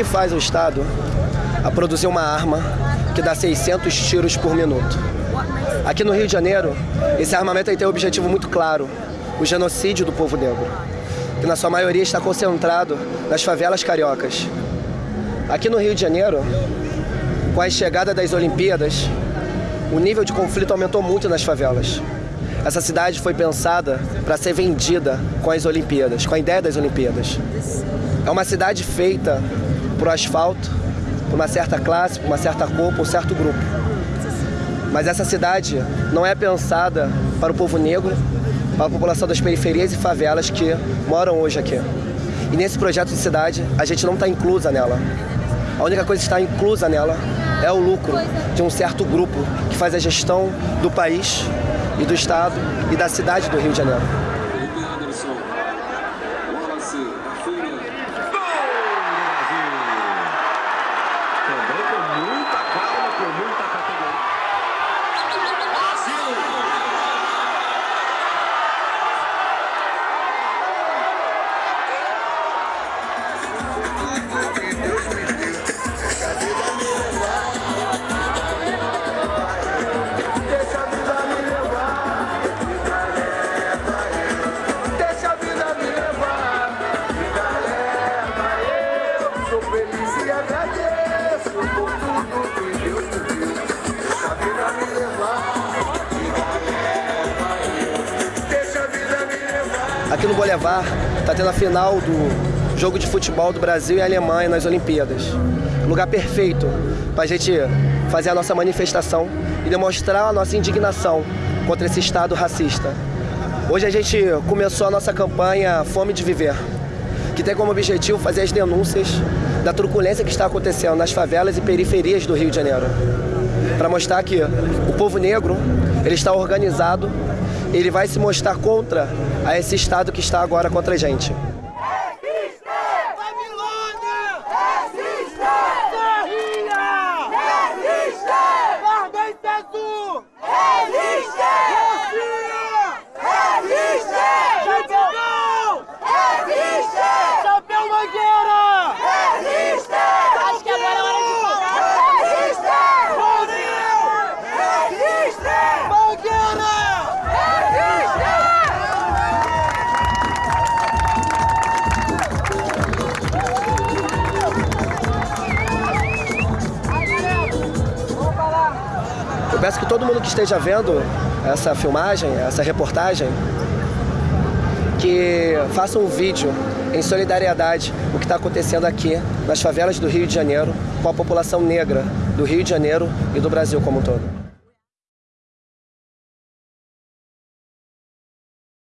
que faz o Estado a produzir uma arma que dá 600 tiros por minuto? Aqui no Rio de Janeiro, esse armamento tem um objetivo muito claro, o genocídio do povo negro, que na sua maioria está concentrado nas favelas cariocas. Aqui no Rio de Janeiro, com a chegada das Olimpíadas, o nível de conflito aumentou muito nas favelas. Essa cidade foi pensada para ser vendida com as Olimpíadas, com a ideia das Olimpíadas. É uma cidade feita por asfalto, por uma certa classe, por uma certa cor, por um certo grupo. Mas essa cidade não é pensada para o povo negro, para a população das periferias e favelas que moram hoje aqui. E nesse projeto de cidade, a gente não está inclusa nela. A única coisa que está inclusa nela é o lucro de um certo grupo que faz a gestão do país e do Estado e da cidade do Rio de Janeiro. Aqui no Boulevard está tendo a final do jogo de futebol do Brasil e Alemanha nas Olimpíadas. Lugar perfeito para a gente fazer a nossa manifestação e demonstrar a nossa indignação contra esse Estado racista. Hoje a gente começou a nossa campanha Fome de Viver, que tem como objetivo fazer as denúncias da truculência que está acontecendo nas favelas e periferias do Rio de Janeiro. Para mostrar que o povo negro ele está organizado, ele vai se mostrar contra a esse Estado que está agora contra a gente. Peço que todo mundo que esteja vendo essa filmagem, essa reportagem, que faça um vídeo em solidariedade o que está acontecendo aqui nas favelas do Rio de Janeiro com a população negra do Rio de Janeiro e do Brasil como um todo.